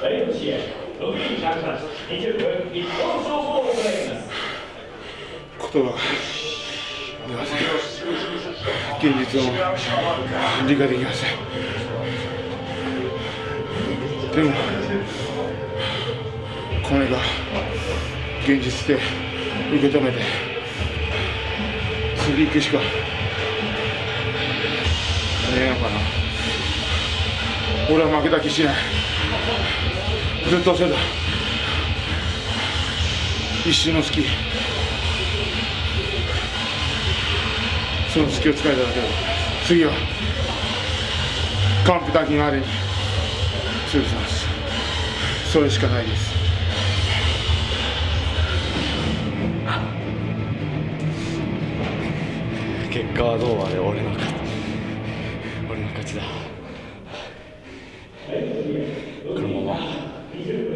本試合6人着脱20分一本勝負を行います言葉が現実を理解できませんでもこれが現実で受け止めて。次行くしかねえのかな。俺は負けた気しない。ずっとせだ一瞬の隙その隙を使えただけだ。次は完璧にまでに。強くします。それしかないです。結果はどうあれ俺の勝ち。俺の勝ちだ。このまま Egypt.